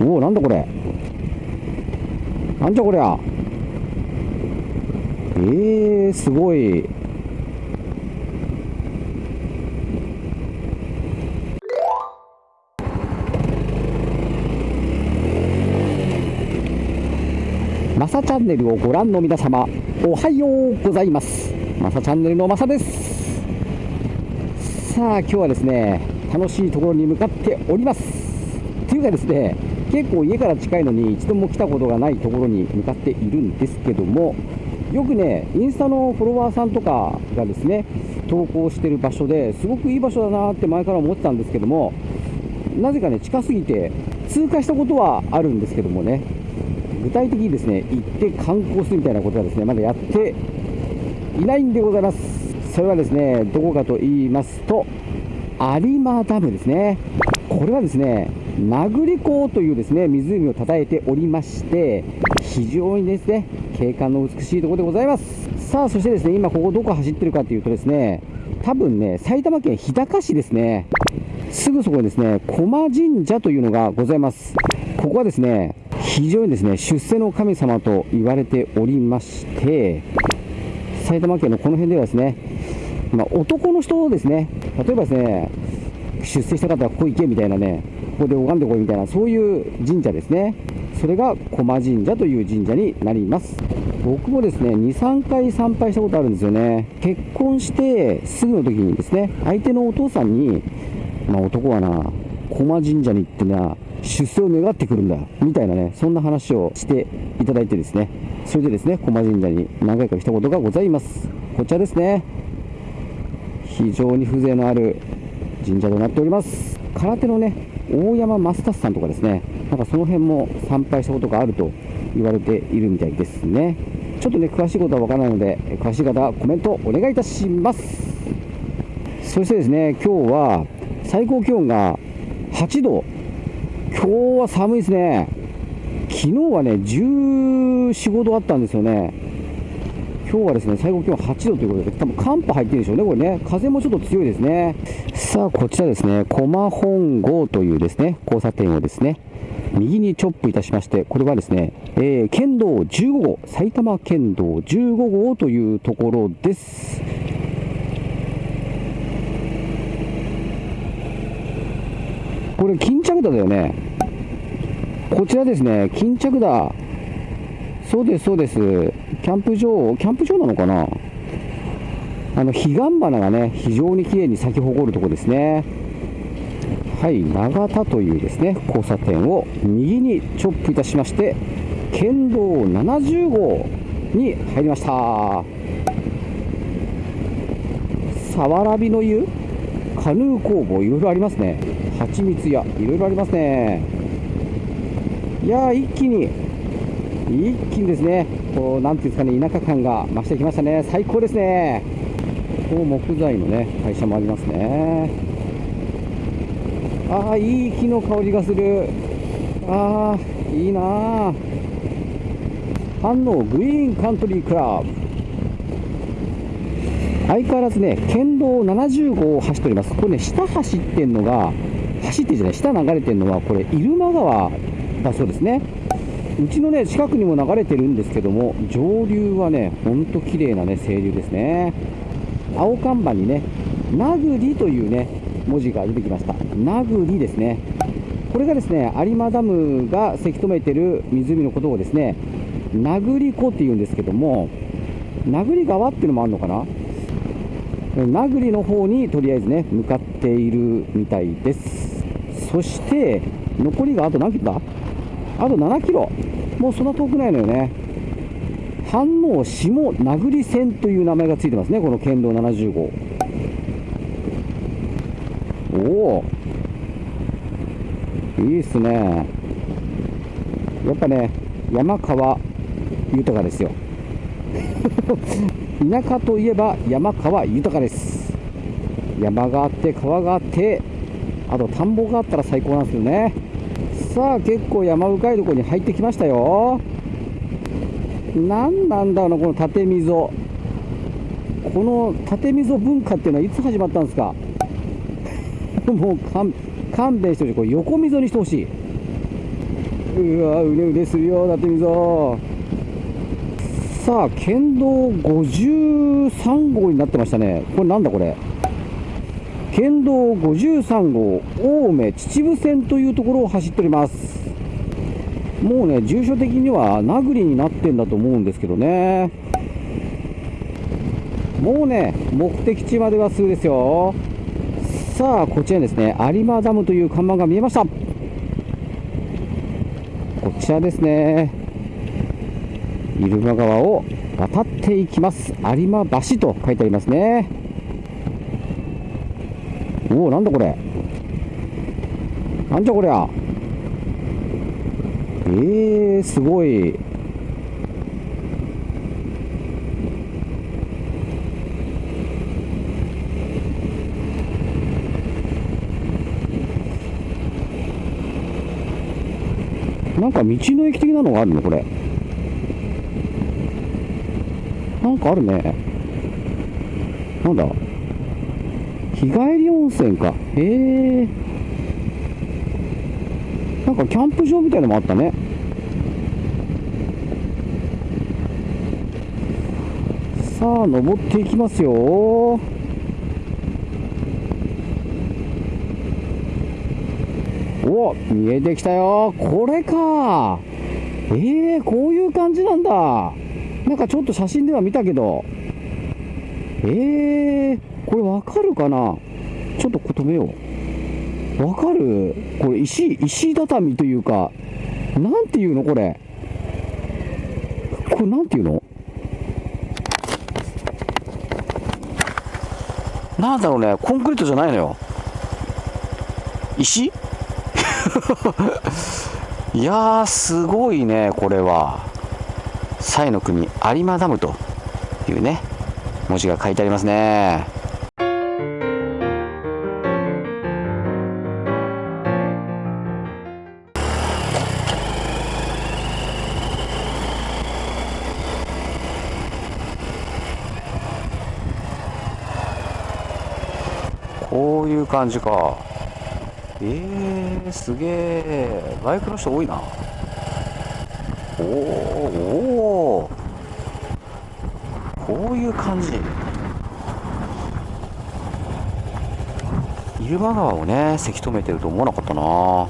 おおなんだこれ。なんじゃこりゃ。えー、すごい。マサチャンネルをご覧の皆様おはようございます。マサチャンネルのマサです。さあ今日はですね楽しいところに向かっております。というかですね結構家から近いのに一度も来たことがないところに向かっているんですけどもよくねインスタのフォロワーさんとかがですね投稿してる場所ですごくいい場所だなって前から思ってたんですけどもなぜかね近すぎて通過したことはあるんですけどもね具体的にですね行って観光するみたいなことはですねまだやっていないんでございます。それはですねどこかと言いますと有馬ダムですね。これはですね名栗港というですね湖をたたえておりまして非常にですね景観の美しいところでございます。さあそしてですね今ここどこ走ってるかというとですね多分ね埼玉県日高市ですね。すぐそこにですね駒神社というのがございます。ここはですね非常にですね出世の神様と言われておりまして埼玉県のこの辺ではですね、まあ、男の人ですね例えばですね出世した方はここ行けみたいなねここで拝んでこいみたいなそういう神社ですね。それが駒神社という神社になります。僕もですね23回参拝したことあるんですよね。結婚してすぐの時にですね相手のお父さんに、まあ、男はな駒神社に行ってな出世を願ってくるんだみたいなねそんな話をしていただいてですね。それでですね駒神社に何回か来たことがございます。こちらですね。非常に風情のある神社となっております。空手のね大山マスタスさんとかですねなんかその辺も参拝したことがあると言われているみたいですね。ちょっとね詳しいことはわからないので詳しい方はコメントお願いいたします。そしてですね今日は最高気温が8度。今日は寒いですね。昨日はね14、5度あったんですよね。今日はですね最高気温8度ということで多分寒波入ってるでしょうねこれね。風もちょっと強いですね。さあこちらですね。駒本郷というですね交差点をですね右にチョップいたしましてこれはですね、えー、県道15号埼玉県道15号というところです。これ巾着田だよね。こちらですね巾着田。そうですそうです。キャンプ場キャンプ場なのかな？あの彼岸花がね非常に綺麗に咲き誇るとこですね。はい長田というですね交差点を右にチョップいたしまして県道70号に入りました。さわらびの湯？カヌー工房いろいろありますね。蜂蜜屋いろいろありますね。いや一気に一気にですね。こうなんていうんですかね田舎感が増してきましたね。最高ですね。こう木材のね会社もありますね。ああいい木の香りがする。ああいいなあ反応グリーンカントリークラブ。相変わらずね、県道70号を走っております。これね、下走ってんのが、走ってんじゃない、下流れてるのは、これ、入間川だそうですね。うちのね、近くにも流れてるんですけども、上流はね、ほんと綺麗なね、清流ですね。青看板にね、名栗というね、文字が出てきました。名栗ですね。これがですね、有馬ダムがせき止めてる湖のことをですね、名栗湖っていうんですけども、名栗川っていうのもあるのかな名栗の方にとりあえずね向かっているみたいですそして残りがあと何キロだ？あと7キロ。もうそんな遠くないのよね。飯能下名栗線という名前がついてますねこの県道70号。おお。いいっすね。やっぱね山川豊かですよ。田舎といえば山川豊かです。山があって川があってあと田んぼがあったら最高なんですけどね。さあ結構山深いところに入ってきましたよ。何なんだろうこの縦溝。この縦溝文化っていうのはいつ始まったんですか？もう勘弁してほしい。これ横溝にしてほしい。うわうねうねするよだってみぞさあ県道53号になってましたね。これなんだこれ？県道53号青梅秩父線というところを走っております。もうね住所的には名栗になってんだと思うんですけどね。もうね目的地まではすぐですよ。さあこちらですね。有馬ダムという看板が見えました。こちらですね。入間川を渡っていきます。有馬橋と書いてありますね。おおなんだこれ？なんじゃこりゃ？えー、すごい。なんか道の駅的なのがあるの？これ。なんかあるね。なんだ？日帰り温泉か。へえ。なんかキャンプ場みたいのもあったね。さあ登っていきますよ。お見えてきたよ。これか。えー、こういう感じなんだ。なんかちょっと写真では見たけど。えー、これわかるかな？ちょっとこ止めよう。わかる？これ石石畳というかなんていうのこれ？これなんていうの？なんだろうね。コンクリートじゃないのよ。石？いやー、すごいね、これは。西の国有馬ダムというね、文字が書いてありますね。こういう感じか。えー、すげえバイクの人多いな。おおこういう感じ。入間川をねせき止めてると思わなかったな。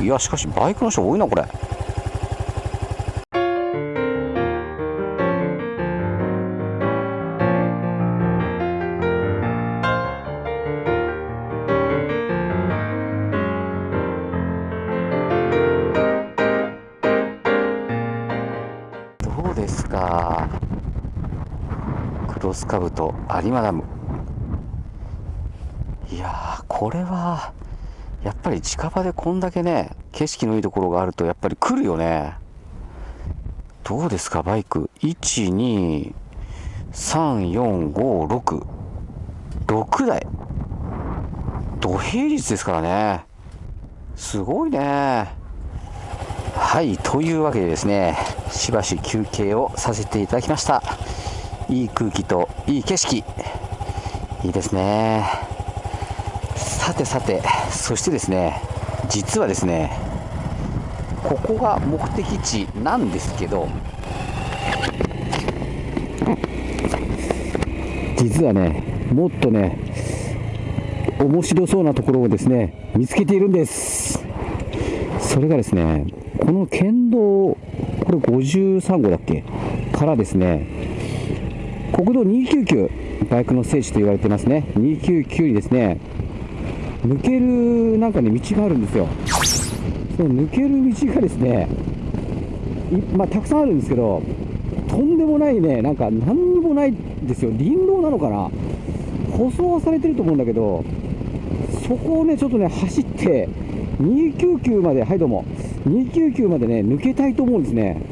いやしかしバイクの人多いなこれ。クロスカブと有馬ダムいやこれはやっぱり近場でこんだけね景色のいいところがあるとやっぱり来るよね。どうですかバイク。1234566 6台。土平日ですからね。すごいね。はいというわけでですねしばし休憩をさせていただきました。いい空気といい景色。いいですね。さてさてそしてですね実はですねここが目的地なんですけど実はねもっとね面白そうなところをですね見つけているんです。それがですねこの県道、これ53号だっけ？からですね、国道299、バイクの聖地と言われてますね、299にですね、抜けるなんかね、道があるんですよ。その抜ける道がですね、まあ、たくさんあるんですけど、とんでもないね、なんか何にもないんですよ、林道なのかな、舗装はされてると思うんだけど、そこをね、ちょっとね、走って、299まで、はいどうも、299までね、抜けたいと思うんですね。